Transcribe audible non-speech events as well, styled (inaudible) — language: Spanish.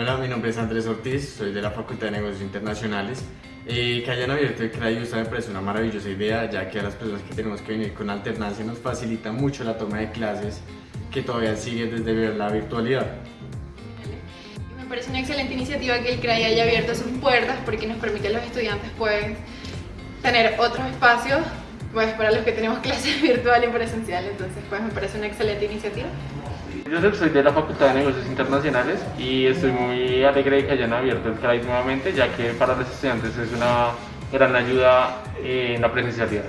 Hola, mi nombre es Andrés Ortiz, soy de la Facultad de Negocios Internacionales. Eh, que hayan abierto el CRAI me parece una maravillosa idea, ya que a las personas que tenemos que venir con alternancia nos facilita mucho la toma de clases que todavía sigue desde la virtualidad. Me parece una excelente iniciativa que el CRAI haya abierto sus puertas porque nos permite a los estudiantes pues, tener otros espacios pues, para los que tenemos (laughs) clases virtual y presencial, entonces pues, me parece una excelente iniciativa. Yo soy de la Facultad de Negocios Internacionales y estoy muy alegre de que hayan abierto el CRAI nuevamente, ya que para los estudiantes es una gran ayuda en la presencialidad.